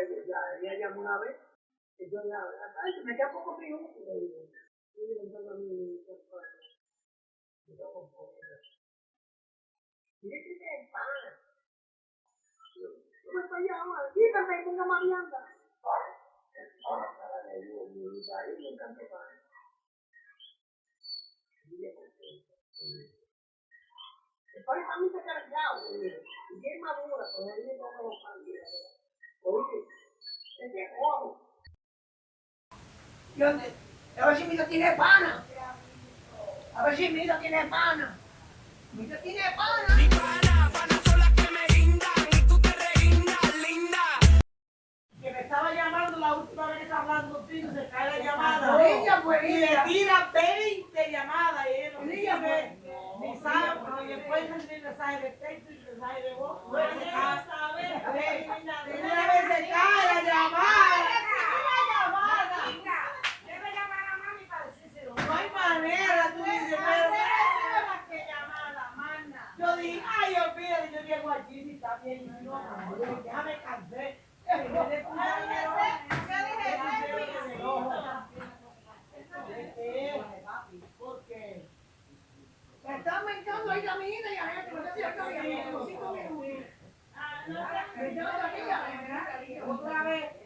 ella, ella, ella llamó una vez, y yo la, ay, me queda poco le digo, y le digo a mi y yo con poco. Mire que te pana. Me estoy llamando, dígame, ponga le me. Y ella contenta. El está muy cargado, y bien madura, pero no los pan. Oye, ojo. Yo, a ver si mi hijo tiene pana. A ver si mi hijo tiene pana. Mi hijo tiene pana. Mi pana, pana son las que me guindan y tú te reguindas, linda. que me estaba llamando la última vez que estaba hablando contigo, se cae la llamada. Ella fue, Y le ella. tira 20 llamadas y él no Ella fue. ni sabe, porque después recibir mensaje de texto y mensaje de voz. Pues Bueno, ya sabes. Sí, Una vez se cae la llamada. Debe llamar a mami para decírselo. No hay manera, tú dices, pero que llamada, manda. Yo dije, ay, olvídate, yo llego allí y está bien. Y no, déjame cansé. Porque Me está aumentando ahí la mina y a ver, no sé si acá había como cinco minutos. Me llama la amiga. otra vez.